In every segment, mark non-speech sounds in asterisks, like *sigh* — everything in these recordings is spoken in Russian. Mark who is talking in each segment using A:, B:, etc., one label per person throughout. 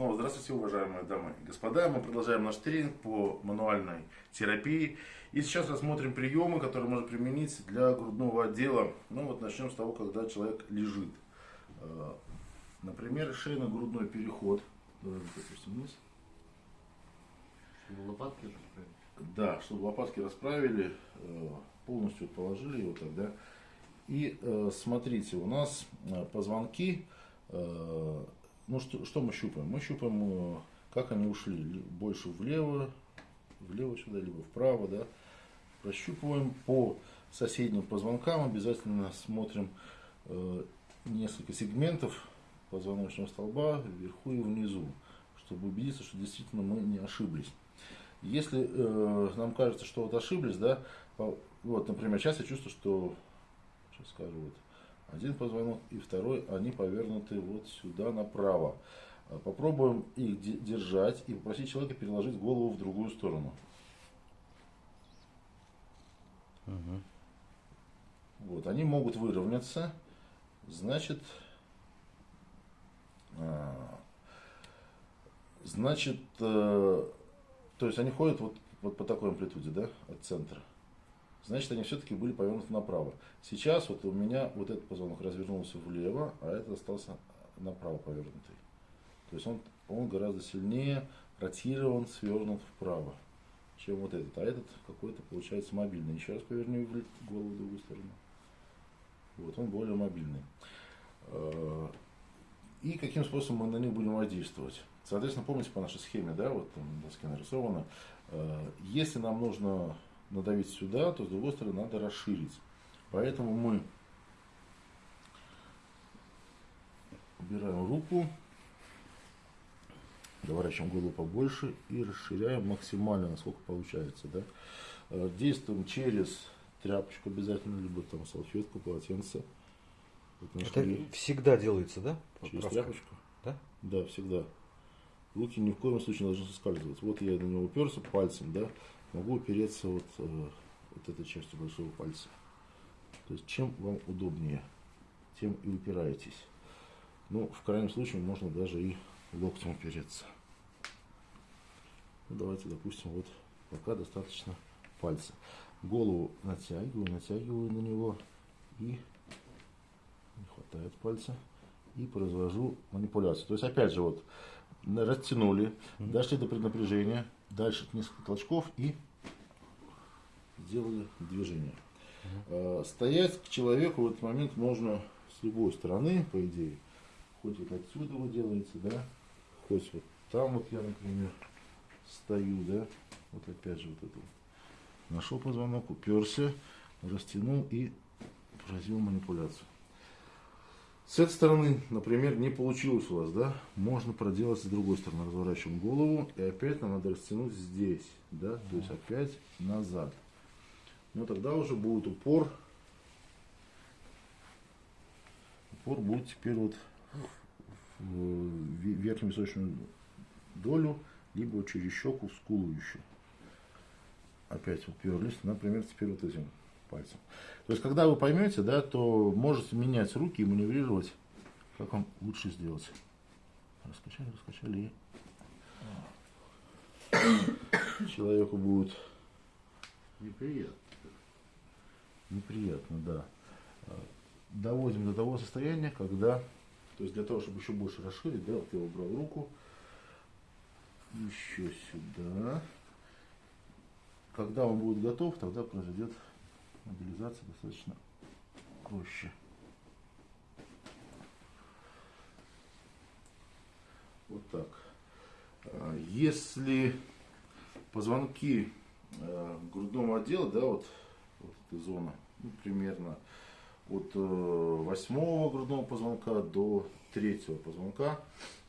A: Снова здравствуйте, уважаемые дамы и господа. Мы продолжаем наш тренинг по мануальной терапии. И сейчас рассмотрим приемы, которые можно применить для грудного отдела. Ну вот начнем с того, когда человек лежит. Э, например, шейно-грудной переход. Давай допустим, вниз.
B: Чтобы лопатки расправить.
A: Да, чтобы лопатки расправили, э, полностью положили его тогда. И э, смотрите, у нас позвонки ну что, что мы щупаем? Мы щупаем, э, как они ушли, больше влево, влево сюда, либо вправо, да. Прощупываем по соседним позвонкам, обязательно смотрим э, несколько сегментов позвоночного столба вверху и внизу, чтобы убедиться, что действительно мы не ошиблись. Если э, нам кажется, что вот ошиблись, да, вот, например, сейчас я чувствую, что, сейчас скажу, вот, один позвонок и второй, они повернуты вот сюда направо. А, попробуем их держать и попросить человека переложить голову в другую сторону. Угу. Вот, они могут выровняться, значит, а, значит, э, то есть они ходят вот, вот по такой амплитуде, да, от центра значит они все-таки были повернуты направо. Сейчас вот у меня вот этот позвонок развернулся влево, а этот остался направо повернутый. То есть он, он гораздо сильнее ротирован, свернут вправо, чем вот этот. А этот какой-то получается мобильный. Еще раз поверни голову в другую сторону. Вот он более мобильный. А, и каким способом мы на них будем воздействовать? Соответственно, помните по нашей схеме, да, вот там доске нарисовано, а, если нам нужно надавить сюда, то с другой стороны надо расширить. Поэтому мы убираем руку, доворачиваем голову побольше и расширяем максимально, насколько получается. Да? Э, действуем через тряпочку обязательно, либо там салфетку, полотенце.
B: Вот Это всегда делается, да?
A: Через Правка. тряпочку? Да? Да, всегда. Руки ни в коем случае не должны соскальзывать. Вот я на него уперся пальцем, да, могу опереться вот, э, вот этой частью большого пальца. То есть чем вам удобнее, тем и упираетесь. Ну, в крайнем случае можно даже и локтем опереться. Ну, давайте, допустим, вот пока достаточно пальца. Голову натягиваю, натягиваю на него и не хватает пальца и произвожу манипуляцию. То есть опять же вот растянули, mm -hmm. дошли до преднапряжения, дальше несколько толчков и сделали движение. Угу. Стоять к человеку в этот момент можно с любой стороны, по идее. Хоть вот отсюда вы делаете, да, хоть вот там вот я, например, стою, да, вот опять же вот это. Нашел позвонок, уперся, растянул и произвел манипуляцию. С этой стороны, например, не получилось у вас, да, можно проделать с другой стороны. Разворачиваем голову и опять нам надо растянуть здесь, да, то есть опять назад. Но тогда уже будет упор. Упор будет теперь вот в верхнюю височную долю, либо через щеку в скулу еще. Опять уперлись, например, теперь вот этим пальцем. То есть, когда вы поймете, да, то можете менять руки и маневрировать, как вам лучше сделать. Раскачали, раскачали. И человеку будет неприятно. Неприятно, да. Доводим до того состояния, когда, то есть для того, чтобы еще больше расширить, да, вот я убрал руку, еще сюда. Когда он будет готов, тогда произойдет мобилизация достаточно проще. Вот так. А, если позвонки э, грудного отдела, да, вот, вот эта зона, ну, примерно от э, восьмого грудного позвонка до третьего позвонка,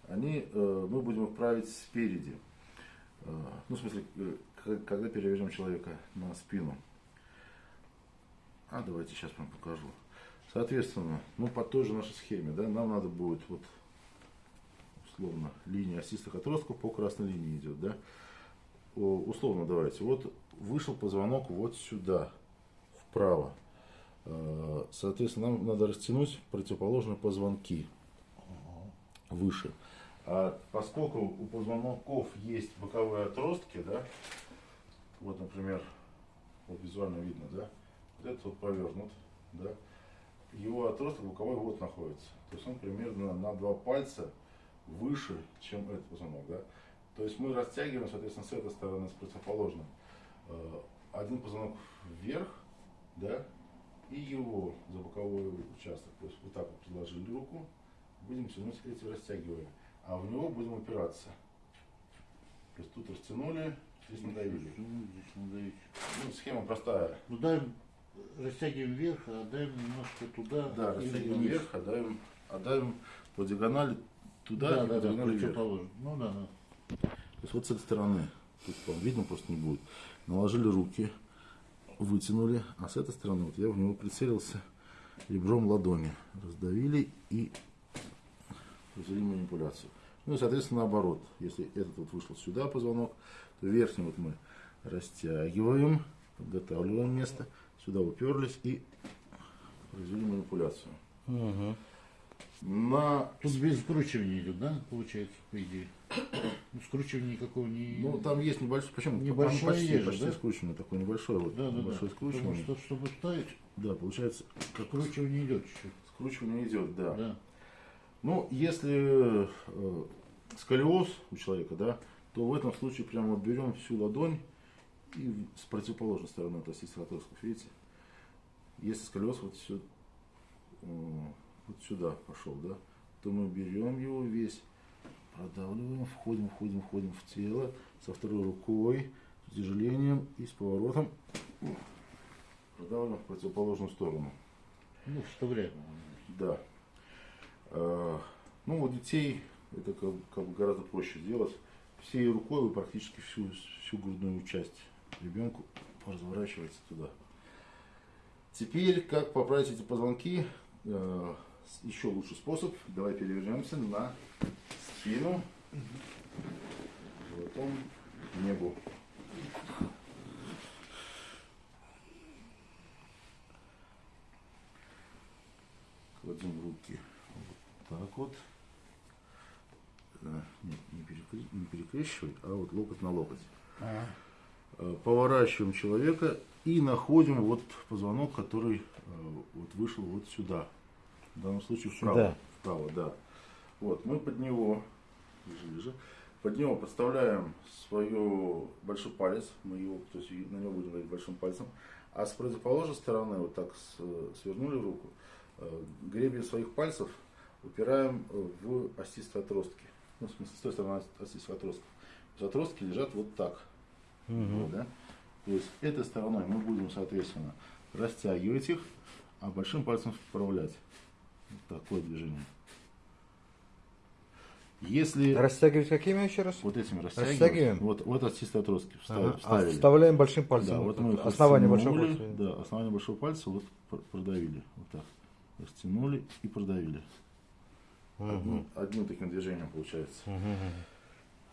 A: они, э, мы будем их править спереди. Ну, в смысле, когда перевяжем человека на спину. А давайте сейчас вам покажу. Соответственно, ну по той же нашей схеме, да, нам надо будет вот условно линия осистых отростков по красной линии идет, да. Условно давайте, вот вышел позвонок вот сюда, вправо. Э, соответственно, нам надо растянуть противоположные позвонки выше. А поскольку у позвонков есть боковые отростки, да, вот, например, вот визуально видно, да, этот вот повернут, да, его отросток боковой вот находится. То есть он примерно на два пальца выше, чем этот позвонок, да. То есть мы растягиваем, соответственно, с этой стороны, с противоположной, э, один позвонок вверх, да, и его за боковой участок. То есть вот так вот предложили руку, будем тянуть эти растягиваем, а в него будем упираться. То есть тут растянули, здесь надавили.
C: Здесь надавить.
A: Ну, схема простая.
C: Ну даем, растягиваем вверх, а даем немножко туда.
A: Да, растягиваем вверх, отдаем, отдаем по диагонали туда
C: Да,
A: и по
C: да, да,
A: диагонали вверх.
C: противоположно. Ну да, да.
A: То есть вот с этой стороны, тут вам видно просто не будет, наложили руки, вытянули, а с этой стороны вот я в него прицелился ребром ладони, раздавили и произвели манипуляцию. Ну и соответственно наоборот, если этот вот вышел сюда позвонок, то верхний вот мы растягиваем, подготавливаем место, сюда уперлись и произвели манипуляцию.
B: Мгм.
A: На
C: Тут без скручивания идет, да, получается, по идее? Ну, скручивания никакого не...
A: Ну, там есть небольшой, почему?
C: Небольшое
A: Там почти,
C: есть же,
A: почти
C: да?
A: скручивание, такое небольшое, вот,
C: да, да, да.
A: небольшое
C: Потому
A: скручивание.
C: что, чтобы ставить,
A: Да, получается, как
C: скручивание идет чуть-чуть.
A: скручивание идет, да.
C: Да.
A: Ну, если э, сколиоз у человека, да, то в этом случае прямо вот берем всю ладонь и с противоположной стороны оси стратоскоп, видите? Если сколиоз вот, сю- э, вот сюда пошел, да, то мы берем его весь, продавливаем, входим, входим, входим в тело со второй рукой, с утяжелением и с поворотом продавливаем в противоположную сторону.
C: Ну, вставляем.
A: Да. Э, Ну, у детей это как, как бы гораздо проще сделать. Всей рукой вы практически всю, всю грудную часть ребенку разворачиваете туда. Теперь, как поправить эти позвонки? Э, Еще лучший способ. Давай перевернемся на спину. Животом к небу. Кладем руки вот так вот. Э, Нет, не, перекре- не перекрещивай, а вот локоть на локоть.
C: А,
A: Э, Поворачиваем человека и находим вот позвонок, который э, вот вышел вот сюда. В данном случае вправо.
B: Сюда.
A: Вправо, да. Вот, мы под него, ближе, ближе, под него подставляем свой большой палец, мы его, то есть на него будем говорить большим пальцем, а с противоположной стороны вот так свернули руку, э, гребень своих пальцев упираем э, в остистые отростки. Ну, в смысле, с той стороны отростков. То есть отростки лежат вот так. Вот, да? То есть этой стороной мы будем, соответственно, растягивать их, а большим пальцем вправлять. Вот такое движение. Если
B: Растягивать какими еще раз?
A: вот этими растягиваем,
B: Растягиваем?
A: вот, вот от чистой отростки вставили.
B: Ага. А вставляем большим пальцем.
A: Да, вот мы
B: основание большого пальца.
A: Да, основание большого пальца вот пр- продавили. Вот так. Растянули и продавили.
B: Мгм.
A: Одним, одним таким движением получается.
B: Мгм.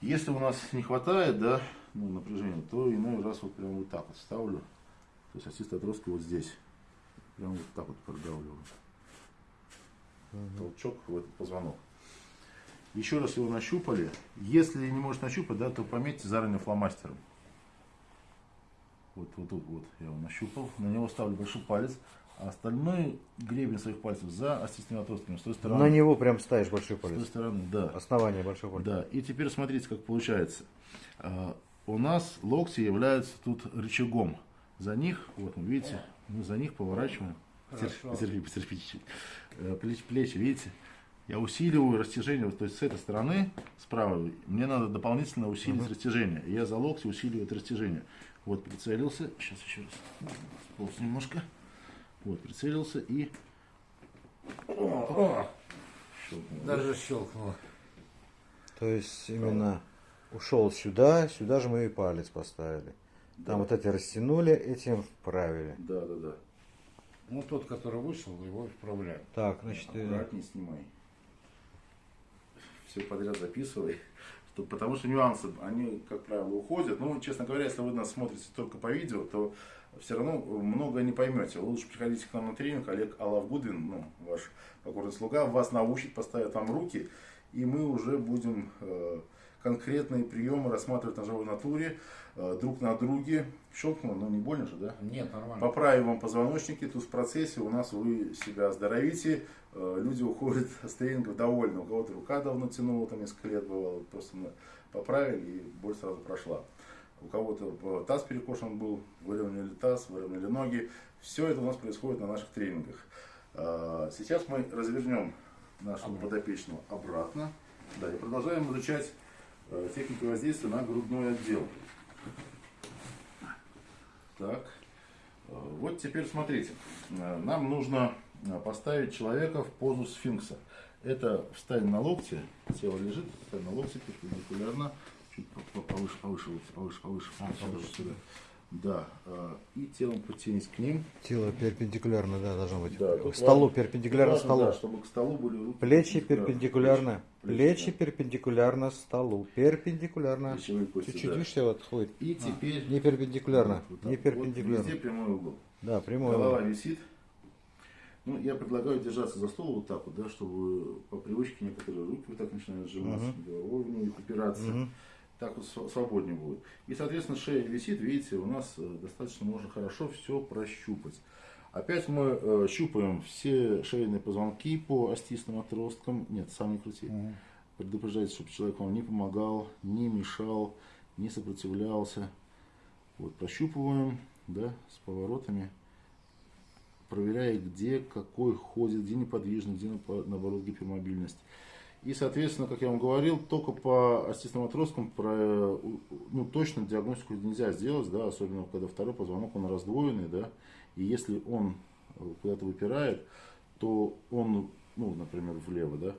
A: Если у нас не хватает, да, ну, напряжения, то иной раз вот прям вот так вот ставлю. То есть остистые отростки вот здесь. Прям вот так вот продавливаю. Толчок в этот позвонок. Еще раз его нащупали. Если не можешь нащупать, да, то пометьте заранее фломастером. Вот, вот тут вот я его нащупал. На него ставлю большой палец. А остальной гребень своих пальцев за остистыми отростками с той стороны.
B: На него прям ставишь большой
A: С той
B: палец.
A: стороны, да.
B: Основание большого пальца.
A: Да, и теперь смотрите, как получается. У нас локти являются тут рычагом. За них, вот вы видите, мы за них поворачиваем.
C: Хорошо.
A: Потерпи, потерпи чуть-чуть. Э, Плечи, плечи, видите? Я усиливаю растяжение, вот, то есть с этой стороны, справа, мне надо дополнительно усилить растяжение. И я за локти усиливаю это растяжение. Вот прицелился, сейчас еще раз, сполз немножко. Вот, прицелился и... Щелкнул, да?
C: Даже щелкнуло.
B: То есть именно ушел сюда, сюда же мы и палец поставили.
A: Да.
B: Там вот эти растянули, этим вправили.
A: Да, да, да.
C: Ну, тот, который вышел, его исправляем.
B: Так, значит, э,
A: Аккуратнее снимай. Все подряд записывай. Что- Потому что нюансы, они, как правило, уходят. Ну, честно говоря, если вы нас смотрите только по видео, то все равно много не поймете. Лучше приходите к нам на тренинг. Олег Алавгудин, ну, ваш покорный слуга, вас научит, поставит вам руки, и мы уже будем э, конкретные приемы рассматривать на живой натуре, э, друг на друге. Щелкнуло, но не больно же, да?
C: Нет, нормально.
A: Поправим вам позвоночники, тут в процессе у нас вы себя оздоровите, э, люди уходят *laughs* с тренингов довольны, у кого-то рука давно тянула, там несколько лет бывало, просто мы поправили и боль сразу прошла. У кого-то э, таз перекошен был, выровняли таз, выровняли ноги. Все это у нас происходит на наших тренингах. Сейчас мы развернем нашего подопечного обратно. Да, и продолжаем изучать техники воздействия на грудной отдел. Так, э, вот теперь смотрите. Э, Нам нужно э, поставить человека в позу сфинкса. Это встань на локте, тело лежит, встань на локте перпендикулярно, чуть по- по- повыше, повыше, повыше, повыше,
C: А,
A: сюда,
C: повыше.
A: сюда. Да, э, и телом подтянись к ним.
B: Тело перпендикулярно, да, должно быть.
A: Да,
B: к столу,
A: важно-
B: перпендикулярно
A: важно,
B: столу.
A: да, чтобы к столу были руки
B: Плечи перпендикулярно.
A: Плечи,
B: Плечи перпендикулярно столу. Перпендикулярно. Чуть-чуть,
A: да.
B: видишь, все отходит.
A: И теперь
B: Не перпендикулярно.
A: вот
B: Не
A: вот,
B: перпендикулярно.
A: везде прямой угол.
B: Да, прямой.
A: Голова
B: угол.
A: висит. Ну, я предлагаю держаться за стол вот так вот, да, чтобы по привычке некоторые руки вот так начинают сжиматься, головой в упираться.
B: Мгм.
A: Так вот св- свободнее будет. И, соответственно, шея висит, видите, у нас э, достаточно можно хорошо все прощупать. Опять мы э, щупаем все шейные позвонки по остистым отросткам. Нет, сам не крути.
C: Мгм.
A: Предупреждайте, чтобы человек вам не помогал, не мешал, не сопротивлялся. Вот, прощупываем, да, с поворотами, проверяя, где какой ходит, где неподвижный, где наоборот гипермобильность. И, соответственно, как я вам говорил, только по остистым отросткам про, э, ну, точно диагностику нельзя сделать, да, особенно когда второй позвонок, он раздвоенный, да, и если он э, куда-то выпирает, то он, ну, например, влево, да,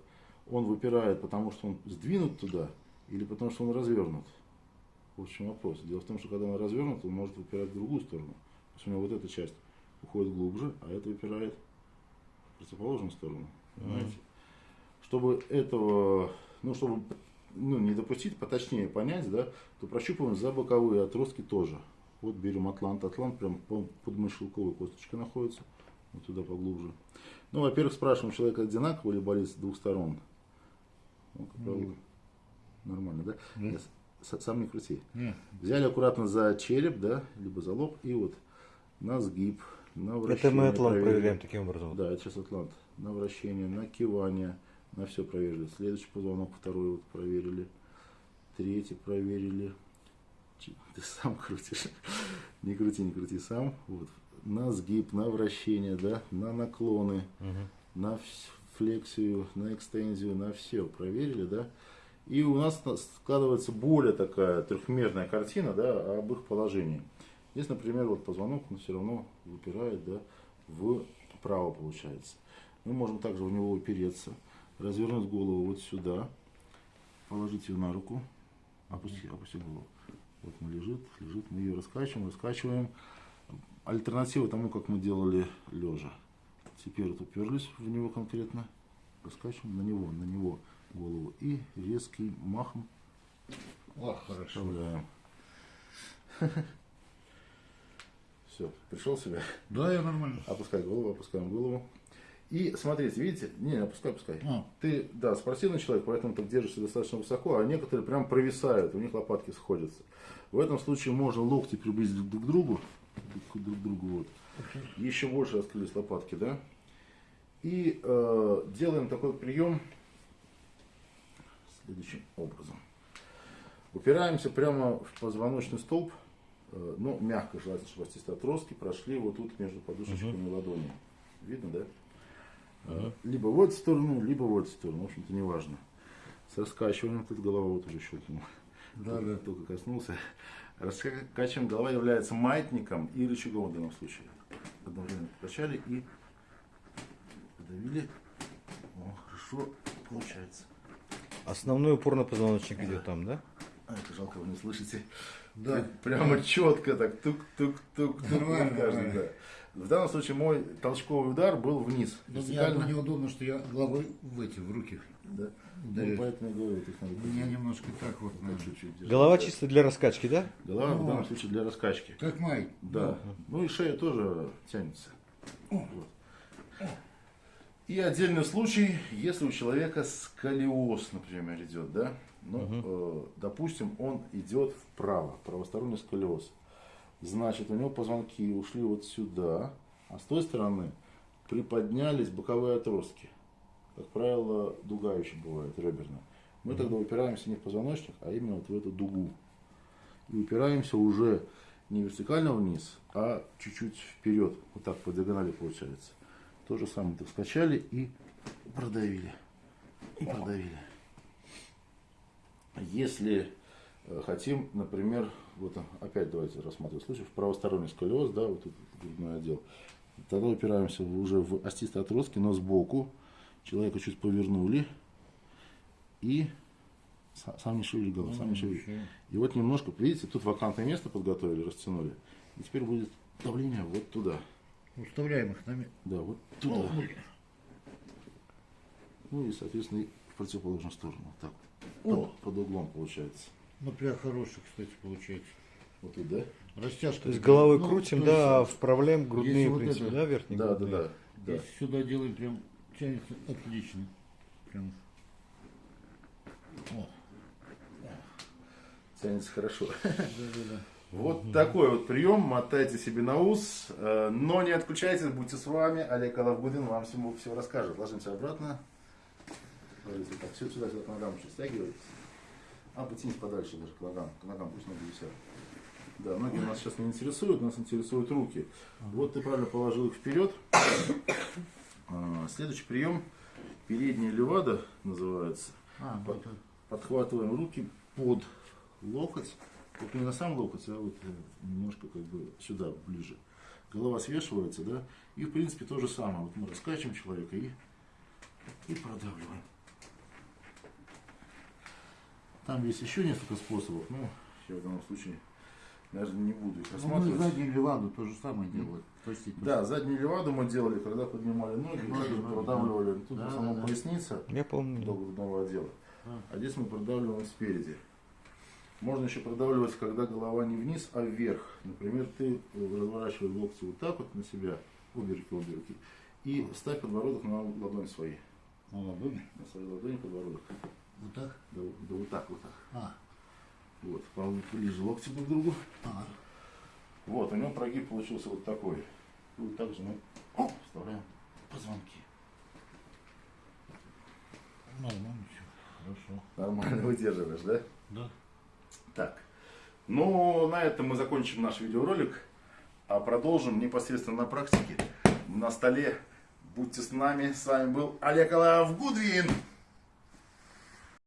A: он выпирает, потому что он сдвинут туда или потому что он развернут. В чем вопрос. Дело в том, что когда он развернут, он может выпирать в другую сторону. То есть у него вот эта часть уходит глубже, а это выпирает в противоположную сторону. Понимаете? Чтобы этого, ну, чтобы ну, не допустить, поточнее понять, да, то прощупываем за боковые отростки тоже. Вот берем атлант, атлант прям по- под мышелковой косточкой находится, вот туда поглубже. Ну, во-первых, спрашиваем человека одинаково или болит с двух сторон. Ну, как правило, нормально, да?
C: Да.
A: Я сам не крути.
C: Нет.
A: Взяли аккуратно за череп, да, либо за лоб, и вот на сгиб, на
B: Это
A: вращение.
B: мы атлант проверяем таким образом.
A: Да, это сейчас атлант. На вращение, на кивание, на все проверили. Следующий позвонок, второй вот проверили. Третий проверили. Ты сам крутишь. *laughs* Не крути, не крути сам. Вот. На сгиб, на вращение, да, на наклоны,
B: Мгм.
A: на флексию, на экстензию, на все проверили, да. И у нас на- складывается более такая трехмерная картина, да, об их положении. Здесь, например, вот позвонок, он все равно выпирает, да, вправо получается. Мы можем также в него упереться, развернуть голову вот сюда, положить ее на руку, опусти, опусти голову. Вот она лежит, лежит, мы ее раскачиваем, раскачиваем. Альтернатива тому, как мы делали лежа. Теперь вот уперлись в него конкретно, раскачиваем на него, на него голову и резким махом
C: Ах, хорошо.
A: вставляем. *laughs* Все, пришел себя.
C: Да, я нормально.
A: Опускай голову, опускаем голову. И смотрите, видите, не, опускай, опускай.
C: А.
A: Ты, да, спортивный человек, поэтому ты держишься достаточно высоко, а некоторые прям провисают, у них лопатки сходятся. В этом случае можно локти приблизить друг к другу, друг к друг к другу, вот. Еще больше раскрылись лопатки, да. И э, делаем такой прием следующим образом. Упираемся прямо в позвоночный столб, э, ну, мягко, желательно, чтобы остистые отростки прошли вот тут между подушечками ладони. Видно, да? Э, Либо в эту сторону, либо в эту сторону, в общем-то, неважно. С раскачиванием, тут голова вот уже щелкнула.
C: Да,
A: Только-
C: да.
A: Только коснулся. Раскачиваем, голова является маятником и рычагом в данном случае. Одновременно покачали и подавили. О, хорошо получается.
B: Основной упор на позвоночник идет там, да?
A: А, это жалко, вы не слышите.
C: Да.
A: Прямо четко так тук-тук-тук-тук.
C: Нормально,
A: каждый,
C: нормально.
A: да. В данном случае мой толчковый удар был вниз.
C: Ну, мне неудобно, что я головой в эти, в руки.
A: Да.
C: Да.
A: Ну, поэтому я говорю, есть надо
C: У меня немножко так вот. надо.
A: чуть-чуть держать.
B: Голова чисто для раскачки, да?
A: Голова в
C: Ну,
A: данном
C: вот.
A: случае для раскачки.
C: Как май.
A: Да. Ну и шея тоже тянется. Вот. И отдельный случай, если у человека сколиоз, например, идет, да, ну, э, допустим, он идет вправо, правосторонний сколиоз. Значит, у него позвонки ушли вот сюда, а с той стороны приподнялись боковые отростки. Как правило, дуга еще бывает, реберная. Мы тогда упираемся не в позвоночник, а именно вот в эту дугу. И упираемся уже не вертикально вниз, а чуть-чуть вперед. Вот так по диагонали получается. То же самое так скачали и продавили. И продавили. Если э, хотим, например, вот опять давайте рассматривать случай, в правосторонний сколиоз, да, вот тут грудной отдел, тогда упираемся уже в остистые отростки, но сбоку. Человека чуть повернули и са- сам не шевели голову, сам не шевели. И вот немножко, видите, тут вакантное место подготовили, растянули. И теперь будет давление вот туда.
C: Уставляем их на ме-
A: Да, вот туда. Ну и, соответственно, в противоположную сторону. Вот так.
C: О.
A: Под, под углом получается.
C: Ну, прям хороший, кстати, получается.
A: Вот тут, да?
C: Растяжка.
B: То есть головой
C: Ну,
B: крутим, да, а
C: есть,
B: вправляем грудные, в
C: вот
B: принципе,
C: это-
B: да, верхние
A: Да, да,
B: грудные?
A: да. да.
C: Если сюда делаем, прям тянется отлично. Прям. О,
A: Тянется хорошо.
C: да-да-да.
A: Вот такой вот прием. Мотайте себе на ус. э, Но не отключайтесь, будьте с вами. Олег Алавгудин вам всему все расскажет. Ложимся обратно. Ложитесь так, все сюда, сюда к ногам еще стягивайтесь. А потяните подальше даже к ногам. К ногам пусть ноги висят. Да, ноги нас сейчас не интересуют, нас интересуют руки. Вот ты правильно положил их вперед. А, Следующий прием. Передняя левада называется.
C: А,
A: Под-. Подхватываем руки под локоть. Вот не на сам локоть, а вот немножко как бы сюда ближе. Голова свешивается, да? И в принципе то же самое. Вот мы раскачиваем человека и, и продавливаем. Там есть еще несколько способов, но я в данном случае даже не буду их
C: Ну, мы
A: рассматривать.
C: заднюю леваду то же самое то же
A: Да, заднюю леваду мы делали, когда поднимали ноги,
C: Ноги,
A: продавливали. Тут
C: да.
A: в
C: Да,
A: основном
C: да,
A: поясница
B: Я помню.
A: до грудного отдела.
C: А.
A: А здесь мы продавливаем спереди. Можно еще продавливать, когда голова не вниз, а вверх. Например, ты разворачиваешь локти вот так вот на себя, обе руки, обе руки, и ставь подбородок на ладонь свои.
C: На ладони.
A: На своей ладони подбородок.
C: Вот так.
A: Да, да вот так, вот так.
C: А,
A: Вот, ближе локти друг к другу.
C: а.
A: Вот, у него прогиб получился вот такой. И вот так же мы оп, вставляем позвонки.
C: Нормально все. Хорошо.
A: Нормально выдерживаешь, да?
C: Да.
A: Так. Ну, на этом мы закончим наш видеоролик, а продолжим непосредственно на практике. На столе. Будьте с нами. С вами был Олег Алаев Гудвин.